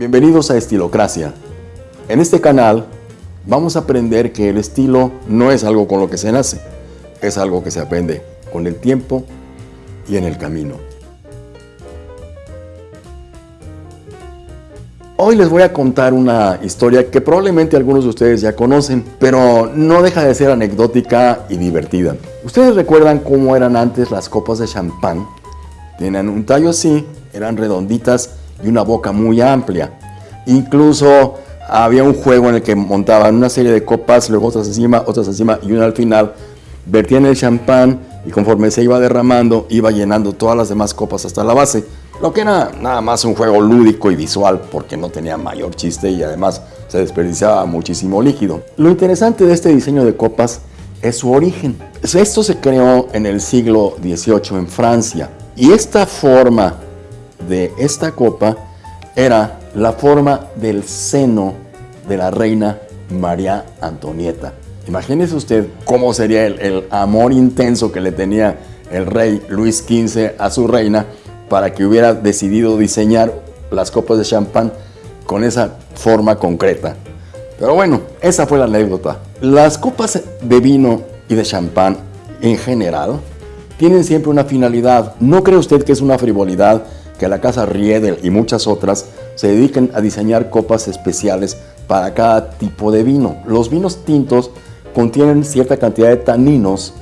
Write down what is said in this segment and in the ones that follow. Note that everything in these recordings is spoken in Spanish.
Bienvenidos a Estilocracia. En este canal vamos a aprender que el estilo no es algo con lo que se nace, es algo que se aprende con el tiempo y en el camino. Hoy les voy a contar una historia que probablemente algunos de ustedes ya conocen, pero no deja de ser anecdótica y divertida. ¿Ustedes recuerdan cómo eran antes las copas de champán? Tenían un tallo así, eran redonditas y una boca muy amplia. Incluso había un juego en el que montaban una serie de copas, luego otras encima, otras encima y una al final. Vertían el champán y conforme se iba derramando, iba llenando todas las demás copas hasta la base. Lo que era nada más un juego lúdico y visual porque no tenía mayor chiste y además se desperdiciaba muchísimo líquido. Lo interesante de este diseño de copas es su origen. Esto se creó en el siglo XVIII en Francia y esta forma de esta copa era la forma del seno de la reina María Antonieta. Imagínese usted cómo sería el, el amor intenso que le tenía el rey Luis XV a su reina para que hubiera decidido diseñar las copas de champán con esa forma concreta. Pero bueno, esa fue la anécdota. Las copas de vino y de champán en general tienen siempre una finalidad. ¿No cree usted que es una frivolidad que la casa Riedel y muchas otras se dediquen a diseñar copas especiales para cada tipo de vino? Los vinos tintos contienen cierta cantidad de taninos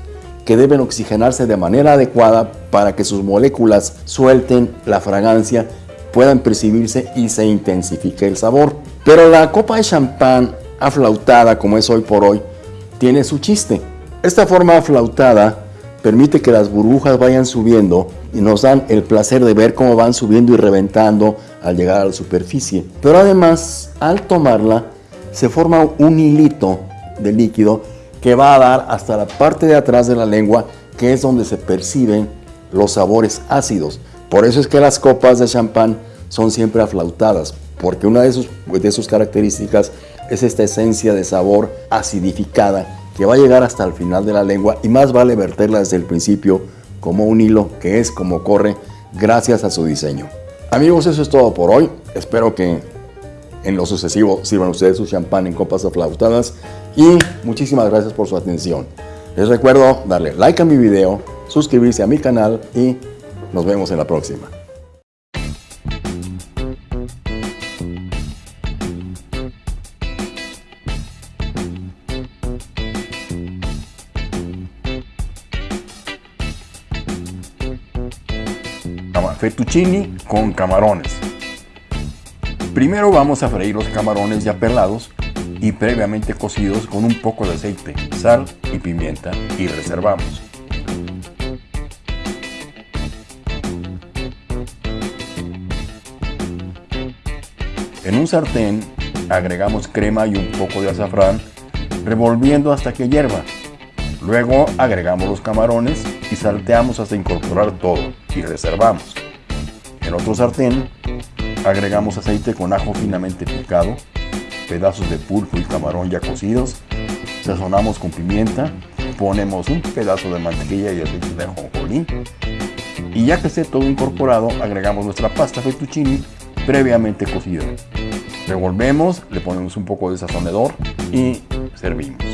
que deben oxigenarse de manera adecuada para que sus moléculas suelten la fragancia, puedan percibirse y se intensifique el sabor. Pero la copa de champán aflautada, como es hoy por hoy, tiene su chiste. Esta forma aflautada permite que las burbujas vayan subiendo y nos dan el placer de ver cómo van subiendo y reventando al llegar a la superficie. Pero además, al tomarla, se forma un hilito de líquido que va a dar hasta la parte de atrás de la lengua, que es donde se perciben los sabores ácidos. Por eso es que las copas de champán son siempre aflautadas, porque una de sus, de sus características es esta esencia de sabor acidificada que va a llegar hasta el final de la lengua y más vale verterla desde el principio como un hilo que es como corre gracias a su diseño. Amigos, eso es todo por hoy. Espero que en lo sucesivo sirvan ustedes su champán en copas aflautadas y muchísimas gracias por su atención. Les recuerdo darle like a mi video, suscribirse a mi canal y nos vemos en la próxima. Fettuccini con camarones. Primero vamos a freír los camarones ya pelados y previamente cocidos con un poco de aceite, sal y pimienta y reservamos. En un sartén agregamos crema y un poco de azafrán, revolviendo hasta que hierva. Luego agregamos los camarones y salteamos hasta incorporar todo y reservamos. En otro sartén agregamos aceite con ajo finamente picado, pedazos de pulpo y camarón ya cocidos, sazonamos con pimienta, ponemos un pedazo de mantequilla y aceite de ajonjolí y ya que esté todo incorporado agregamos nuestra pasta fettuccine previamente cocida. Revolvemos, le ponemos un poco de sazonador y servimos.